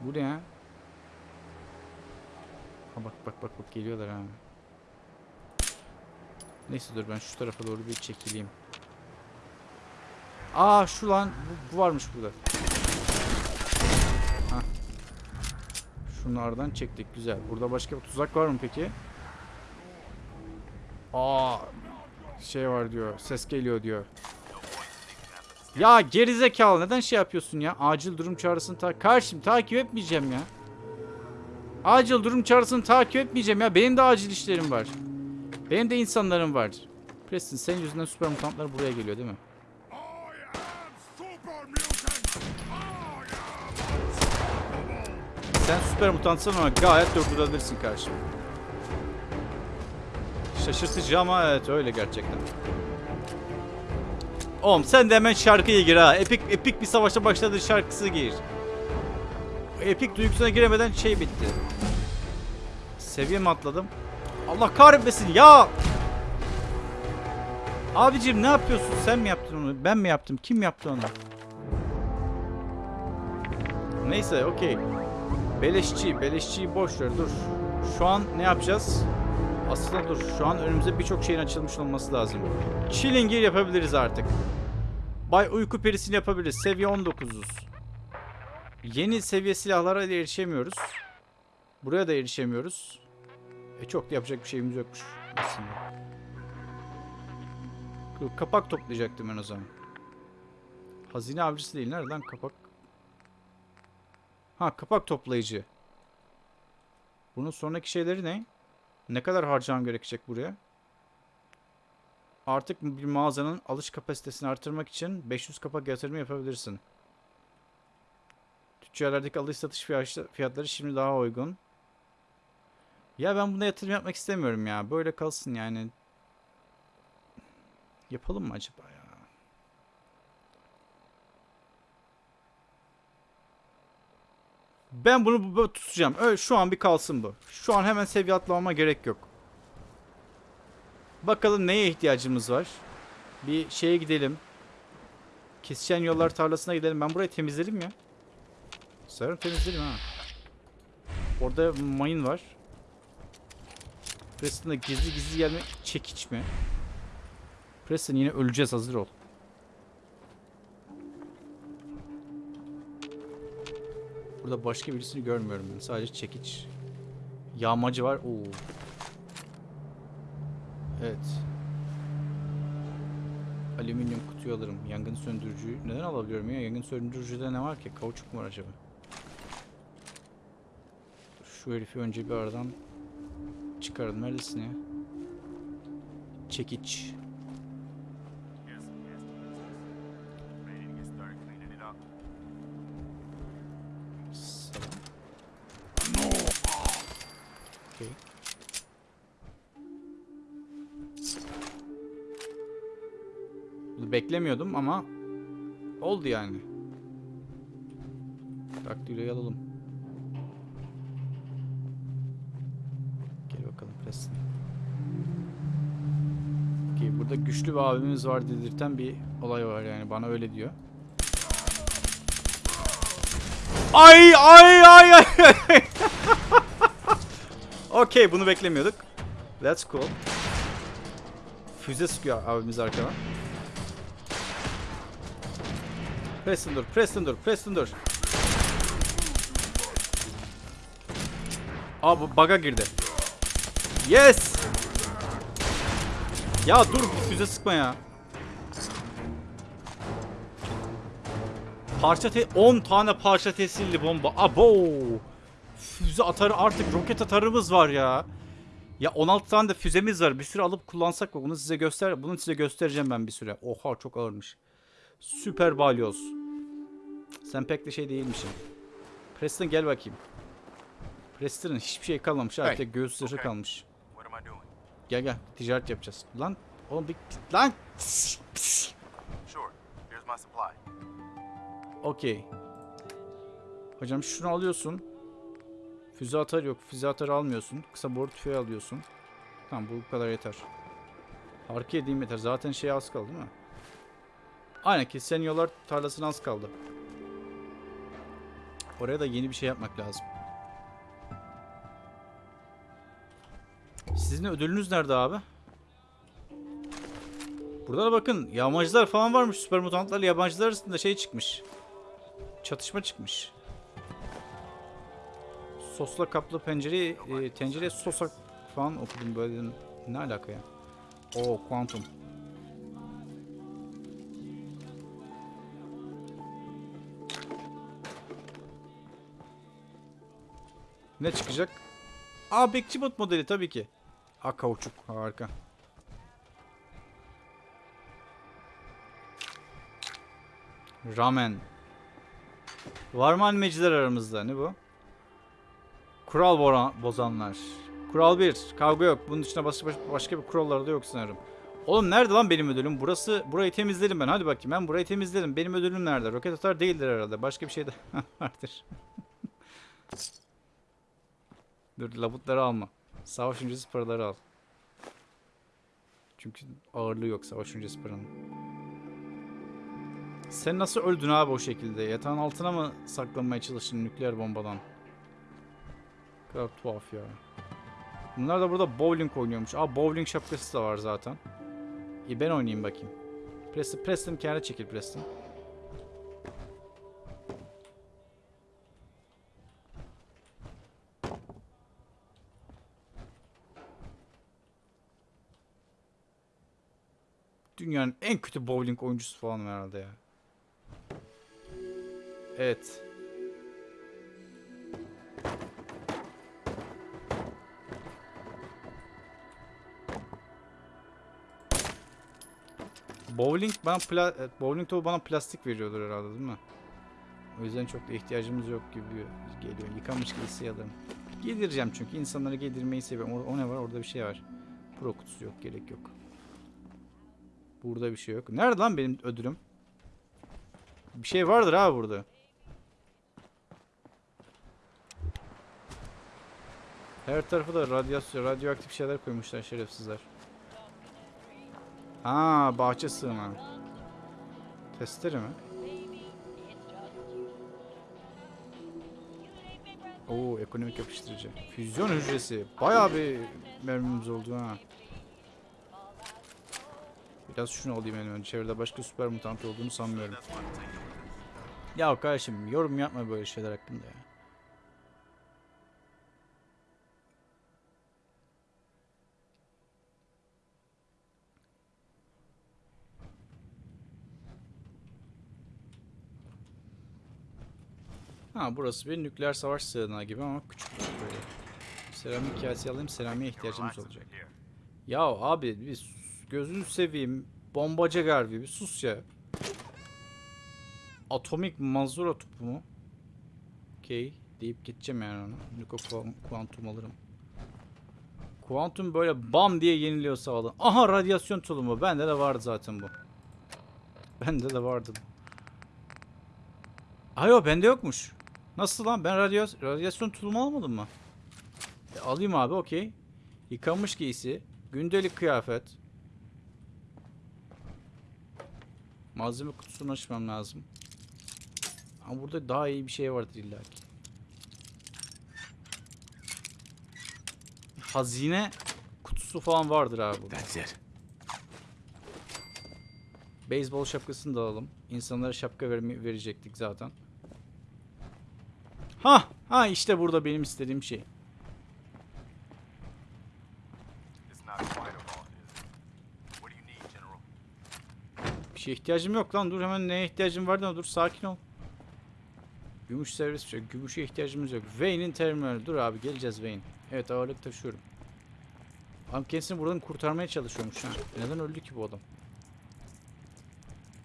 Speaker 1: Bu ne ya? Ha bak bak bak bak geliyorlar ha. Neyse dur ben şu tarafa doğru bir çekileyim. Aa şu lan bu, bu varmış burada. Şunlardan çektik güzel. Burada başka bir tuzak var mı peki? Aa şey var diyor. Ses geliyor diyor. Ya gerizekalı neden şey yapıyorsun ya? Acil durum çağrısını ta karşım takip etmeyeceğim ya. Acil durum çağrısını takip etmeyeceğim ya. Benim de acil işlerim var. Benim de insanlarım var. Preston senin yüzünden süper mutantlar buraya geliyor değil mi? Sen süper mutantsın ama gayet durdurabilirsin karşımı. Şaşırtıcı ama evet öyle gerçekten. Oğlum sen de hemen şarkıya gir ha. Epik epik bir savaşa başladı şarkısı gir. Epik duygusuna giremeden şey bitti. Seviye mi atladım? Allah kahretmesin ya! Abicim ne yapıyorsun? Sen mi yaptın onu? Ben mi yaptım? Kim yaptı onu? Neyse okey. Beleşçi, beleşçiyi boş ver dur. Şu an ne yapacağız? Aslında dur. Şu an önümüzde birçok şeyin açılmış olması lazım. Chilling gear yapabiliriz artık. Bay uyku perisini yapabiliriz. Seviye 19'uz. Yeni seviye silahlara da erişemiyoruz. Buraya da erişemiyoruz. E çok da yapacak bir şeyimiz yokmuş aslında. Kapak toplayacaktım ben o zaman. Hazine avcısı değil. Nereden kapak? Ha kapak toplayıcı. Bunun sonraki şeyleri ne? Ne kadar harcamam gerekecek buraya? Artık bir mağazanın alış kapasitesini artırmak için 500 kapak yatırımı yapabilirsin. Tüccarlardaki alış satış fiyatları şimdi daha uygun. Ya ben buna yatırım yapmak istemiyorum ya. Böyle kalsın yani. Yapalım mı acaba ya? Ben bunu bu- böyle tutacağım. Öyle, şu an bir kalsın bu. Şu an hemen seviye atlamama gerek yok. Bakalım neye ihtiyacımız var. Bir şeye gidelim. Kesişen yollar tarlasına gidelim. Ben burayı temizledim ya. Sanırım temizledim ha. Orada mayın var. Preston'da gizli gizli gelme çekiç mi? Preston yine öleceğiz hazır ol. Burada başka birisini görmüyorum ben. Sadece çekiç. Yağmacı var. Oo. Evet. Alüminyum kutuyu alırım. Yangın söndürücüyü neden alabiliyorum ya? Yangın söndürücüde ne var ki? Kauçuk mu var acaba? Şu herifi önce bir aradan çıkaralım. Neredesin ya? Çekiç. Beklemiyordum ama oldu yani. Daktiloyu alalım. Gel bakalım Preston. Okey burada güçlü bir abimiz var dedirten bir olay var yani bana öyle diyor. Ay ay ay ay. Okey bunu beklemiyorduk. That's cool. Füze sıkıyor abimiz arkadan. Preston dur, Preston dur, Preston dur. Aa bu bug'a girdi. Yes! Ya dur füze sıkma ya. Parça te 10 tane parça tesirli bomba. Abo! Füze atarı artık roket atarımız var ya. Ya 16 tane de füzemiz var. Bir süre alıp kullansak mı? Bunu size göster. Bunu size göstereceğim ben bir süre. Oha çok ağırmış. Süper balyoz. Sen pek de şey değilmişsin. Preston gel bakayım. Preston'ın hiçbir şey kalmamış. Artık
Speaker 3: Hey.
Speaker 1: göğüs zırhı
Speaker 5: Okay.
Speaker 1: kalmış. Gel gel ticaret yapacağız. Lan oğlum bir lan.
Speaker 5: Sure. Here's my supply.
Speaker 1: Okey. Hocam şunu alıyorsun. Füze atarı yok. Füze atarı almıyorsun. Kısa boru tüfeği alıyorsun. Tamam bu kadar yeter. Harika edeyim yeter. Zaten şey az kaldı değil mi? Aynen ki senyolar tarlasına az kaldı. Oraya da yeni bir şey yapmak lazım. Sizin ödülünüz nerede abi? Burada da bakın yağmacılar falan varmış. Süper mutantlarla yabancılar arasında şey çıkmış. Çatışma çıkmış. Sosla kaplı pencere, e, tencereye sosa falan okudum böyle dedim. Ne alaka ya? Oo kuantum. Ne çıkacak? Aa bekçi bot modeli tabii ki. Aa kauçuk harika. Ramen. Var mı animeciler aramızda? Ne bu? Kural bozanlar. Kural 1. Kavga yok. Bunun dışında başka, başka bir kurallar da yok sanırım. Oğlum nerede lan benim ödülüm? Burası burayı temizledim ben. Hadi bakayım ben burayı temizledim. Benim ödülüm nerede? Roket atar değildir herhalde. Başka bir şey de vardır. Dur labutları alma. Savaş öncesi paraları al. Çünkü ağırlığı yok savaş öncesi paranın. Sen nasıl öldün abi o şekilde? Yatağın altına mı saklanmaya çalıştın nükleer bombadan? Ne kadar tuhaf ya. Bunlar da burada bowling oynuyormuş. Aa bowling şapkası da var zaten. İyi ben oynayayım bakayım. Preston, Preston kenara çekil Preston. Dünyanın en kötü bowling oyuncusu falan herhalde ya. Evet. Bowling bana pla evet, bowling topu bana plastik veriyordur herhalde değil mi? O yüzden çok da ihtiyacımız yok gibi geliyor. Yıkanmış giysi alırım. Giydireceğim çünkü insanları giydirmeyi seviyorum. O, o ne var? Orada bir şey var. Pro kutusu yok. Gerek yok. Burada bir şey yok. Nerede lan benim ödülüm? Bir şey vardır abi burada. Her tarafı da radyasyon, radyoaktif şeyler koymuşlar şerefsizler. Ha, bahçe sığınağı. Testere mi? Oo, ekonomik yapıştırıcı. Füzyon hücresi. Bayağı bir mermimiz oldu ha. Biraz şunu alayım en önce. Çevrede başka süper mutant olduğunu sanmıyorum. Ya kardeşim yorum yapma böyle şeyler hakkında ya. Ha burası bir nükleer savaş sığınağı gibi ama küçük böyle. Seramik kase alayım. Seramiğe ihtiyacımız olacak. Ya abi biz gözünü seveyim. Bombacı Garvey bir sus ya. Atomik mazura topu mu? Okey deyip gideceğim yani ona. Niko kuan- kuantum alırım. Kuantum böyle bam diye yeniliyor sağdan. Aha radyasyon tulumu. Bende de vardı zaten bu. Bende de vardı. Ayo bende yokmuş. Nasıl lan? Ben radyo radyasyon tulumu almadım mı? E, alayım abi okey. Yıkanmış giysi. Gündelik kıyafet. Malzeme kutusunu açmam lazım. Ama burada daha iyi bir şey vardır illa ki. Hazine kutusu falan vardır abi burada. Beyzbol şapkasını da alalım. İnsanlara şapka verme- verecektik zaten. Ha, ha işte burada benim istediğim şey. Şeye ihtiyacım yok lan. Dur hemen neye ihtiyacım var da dur sakin ol. Gümüş servis şey. Gümüşe ihtiyacımız yok. Wayne'in terminali. Dur abi geleceğiz Wayne. Evet ağırlık taşıyorum. Adam kendisini buradan kurtarmaya çalışıyormuş ha. Neden öldü ki bu adam?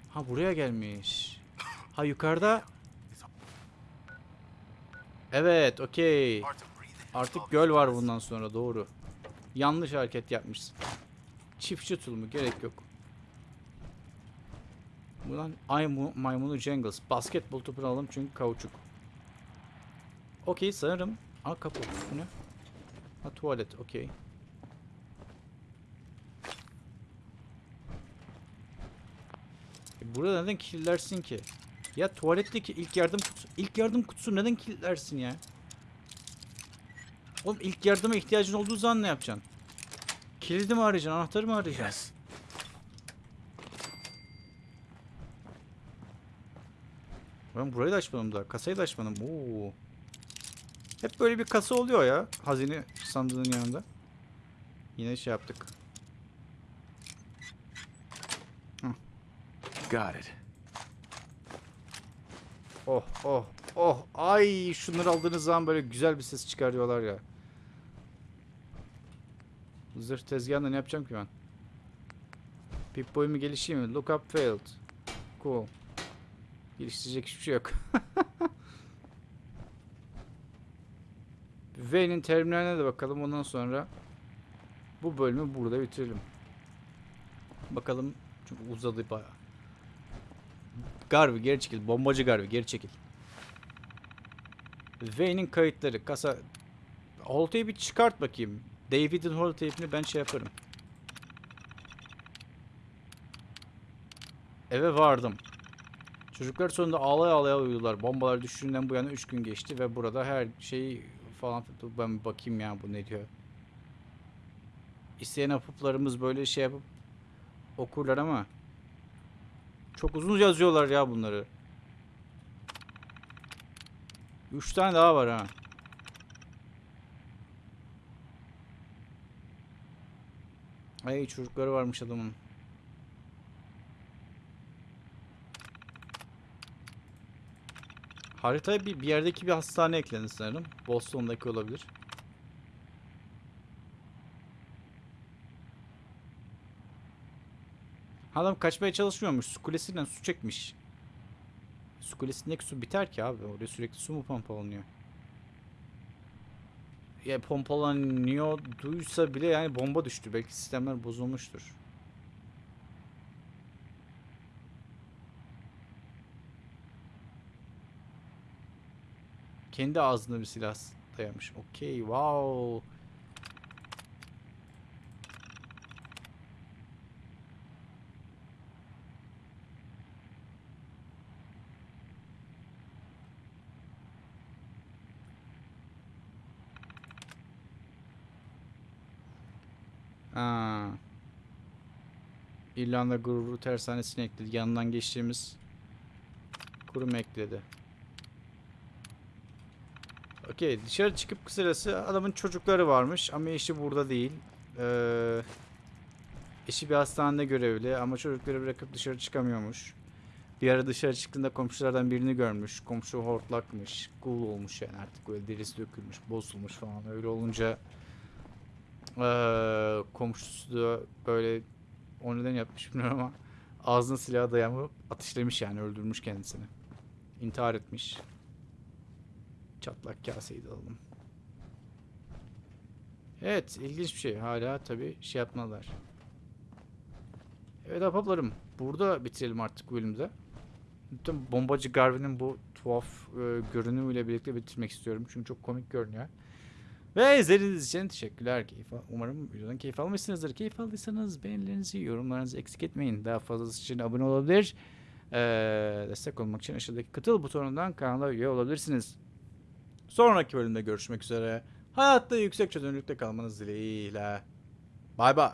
Speaker 1: Ha buraya gelmiş. Ha yukarıda. Evet okey. Artık göl var bundan sonra doğru. Yanlış hareket yapmışsın. Çiftçi tulumu gerek yok. Buradan ay mu- maymunu Jangles. Basketbol topunu alalım çünkü kauçuk. Okey sanırım. Aa kapı. Bu ne? Ha tuvalet okey. E, burada neden kilitlersin ki? Ya tuvaletteki ilk yardım kutusu. İlk yardım kutusu neden kilitlersin ya? Oğlum ilk yardıma ihtiyacın olduğu zaman ne yapacaksın? Kilidi mi arayacaksın, anahtarı mı arayacaksın?
Speaker 3: Yes.
Speaker 1: Ben burayı da açmadım daha. Kasayı da açmadım. Oo. Hep böyle bir kasa oluyor ya. Hazine sandığının yanında. Yine şey yaptık.
Speaker 3: Got it.
Speaker 1: Oh oh oh. Ay şunları aldığınız zaman böyle güzel bir ses çıkarıyorlar ya. Zırh tezgahında ne yapacağım ki ben? Pip boy mu gelişeyim mi? Look up failed. Cool. Geliştirecek hiçbir şey yok. V'nin terminaline de bakalım ondan sonra bu bölümü burada bitirelim. Bakalım çünkü uzadı bayağı. Garvey geri çekil. Bombacı Garvey geri çekil. Wayne'in kayıtları. Kasa... Holtay'ı bir çıkart bakayım. David'in Holtay'ını ben şey yaparım. Eve vardım. Çocuklar sonunda ağlaya ağlaya uyudular. Bombalar düştüğünden bu yana 3 gün geçti ve burada her şey falan ben bakayım ya bu ne diyor. İsteyen apıplarımız böyle şey yapıp okurlar ama çok uzun yazıyorlar ya bunları. 3 tane daha var ha. Ay çocukları varmış adamın. Haritaya bir, bir yerdeki bir hastane eklendi sanırım. Boston'daki olabilir. Adam kaçmaya çalışmıyormuş. Su kulesinden su çekmiş. Su kulesindeki su biter ki abi. Oraya sürekli su mu pompalanıyor? Ya pompalanıyor duysa bile yani bomba düştü. Belki sistemler bozulmuştur. Kendi ağzına bir silah dayamış. Okey, wow. Ha. İrlanda gururu tersanesine ekledi. Yanından geçtiğimiz kurum ekledi. Okey dışarı çıkıp kısacası adamın çocukları varmış ama eşi burada değil. Ee, eşi bir hastanede görevli ama çocukları bırakıp dışarı çıkamıyormuş. Bir ara dışarı çıktığında komşulardan birini görmüş. Komşu hortlakmış. Gul olmuş yani artık böyle derisi dökülmüş, bozulmuş falan. Öyle olunca eee komşusu da böyle o neden yapmış bilmiyorum ama ağzına silah dayanıp ateşlemiş yani öldürmüş kendisini. İntihar etmiş. Çatlak kaseyi de alalım. Evet ilginç bir şey. Hala tabi şey yapmadılar. Evet ahbaplarım. Burada bitirelim artık bu bölümde. Lütfen bombacı Garvin'in bu tuhaf e, görünümüyle birlikte bitirmek istiyorum. Çünkü çok komik görünüyor. Ve izlediğiniz için teşekkürler. Keyif Umarım videodan keyif almışsınızdır. Keyif aldıysanız beğenilerinizi, yorumlarınızı eksik etmeyin. Daha fazlası için abone olabilir. Ee, destek olmak için aşağıdaki katıl butonundan kanala üye olabilirsiniz. Sonraki bölümde görüşmek üzere. Hayatta yüksek çözünürlükte kalmanız dileğiyle. Bay bay.